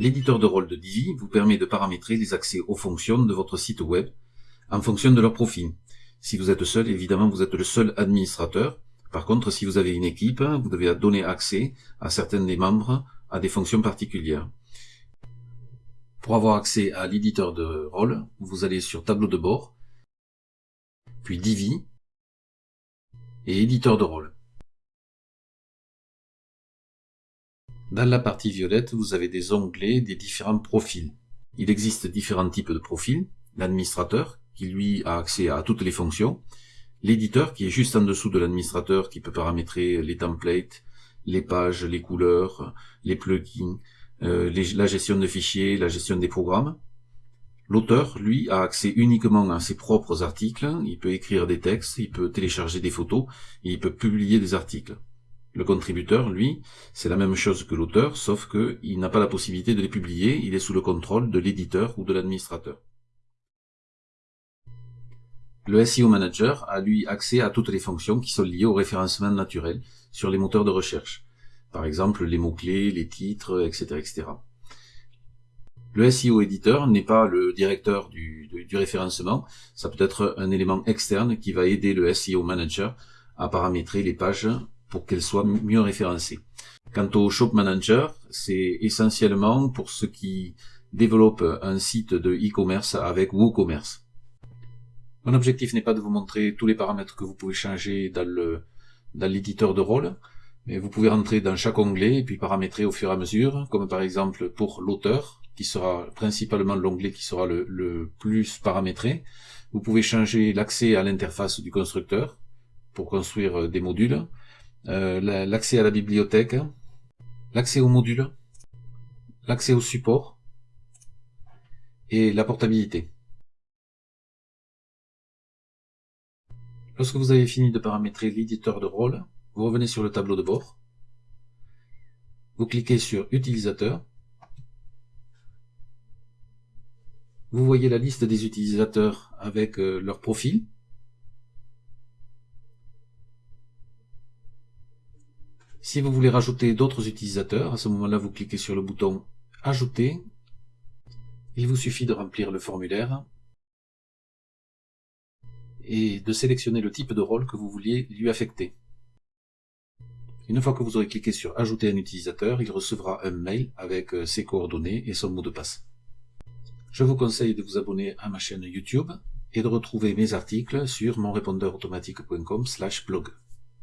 L'éditeur de rôle de Divi vous permet de paramétrer les accès aux fonctions de votre site web en fonction de leur profil. Si vous êtes seul, évidemment, vous êtes le seul administrateur. Par contre, si vous avez une équipe, vous devez donner accès à certains des membres à des fonctions particulières. Pour avoir accès à l'éditeur de rôle, vous allez sur Tableau de bord, puis Divi et Éditeur de rôle. Dans la partie violette, vous avez des onglets des différents profils. Il existe différents types de profils. L'administrateur, qui lui a accès à toutes les fonctions. L'éditeur, qui est juste en dessous de l'administrateur, qui peut paramétrer les templates, les pages, les couleurs, les plugins, euh, la gestion de fichiers, la gestion des programmes. L'auteur, lui, a accès uniquement à ses propres articles, il peut écrire des textes, il peut télécharger des photos, il peut publier des articles. Le contributeur, lui, c'est la même chose que l'auteur, sauf qu'il n'a pas la possibilité de les publier, il est sous le contrôle de l'éditeur ou de l'administrateur. Le SEO Manager a lui accès à toutes les fonctions qui sont liées au référencement naturel sur les moteurs de recherche. Par exemple, les mots-clés, les titres, etc., etc. Le SEO Editor n'est pas le directeur du, du, référencement, ça peut être un élément externe qui va aider le SEO Manager à paramétrer les pages pour qu'elle soit mieux référencée. Quant au Shop Manager, c'est essentiellement pour ceux qui développent un site de e-commerce avec WooCommerce. Mon objectif n'est pas de vous montrer tous les paramètres que vous pouvez changer dans le dans l'éditeur de rôle, mais vous pouvez rentrer dans chaque onglet et puis paramétrer au fur et à mesure, comme par exemple pour l'auteur, qui sera principalement l'onglet qui sera le, le plus paramétré. Vous pouvez changer l'accès à l'interface du constructeur pour construire des modules. Euh, l'accès à la bibliothèque, l'accès aux modules, l'accès au support et la portabilité. Lorsque vous avez fini de paramétrer l'éditeur de rôle, vous revenez sur le tableau de bord, vous cliquez sur Utilisateur, vous voyez la liste des utilisateurs avec euh, leur profil, Si vous voulez rajouter d'autres utilisateurs, à ce moment-là, vous cliquez sur le bouton Ajouter. Il vous suffit de remplir le formulaire et de sélectionner le type de rôle que vous vouliez lui affecter. Une fois que vous aurez cliqué sur Ajouter un utilisateur, il recevra un mail avec euh, ses coordonnées et son mot de passe. Je vous conseille de vous abonner à ma chaîne YouTube et de retrouver mes articles sur monrépondeurautomatique.com blog.